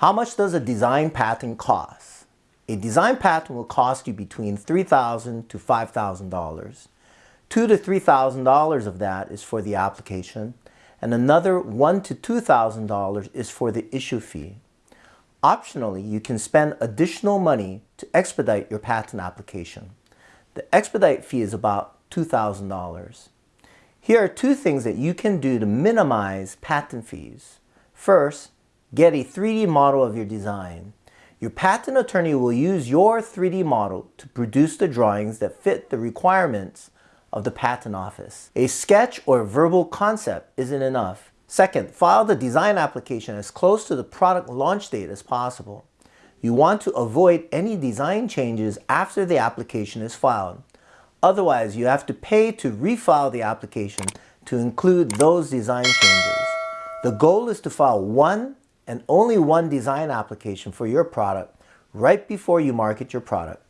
How much does a design patent cost? A design patent will cost you between $3,000 to $5,000. Two to $3,000 of that is for the application and another one to $2,000 is for the issue fee. Optionally, you can spend additional money to expedite your patent application. The expedite fee is about $2,000. Here are two things that you can do to minimize patent fees. First, get a 3D model of your design. Your patent attorney will use your 3D model to produce the drawings that fit the requirements of the patent office. A sketch or verbal concept isn't enough. Second, file the design application as close to the product launch date as possible. You want to avoid any design changes after the application is filed. Otherwise, you have to pay to refile the application to include those design changes. The goal is to file one and only one design application for your product right before you market your product.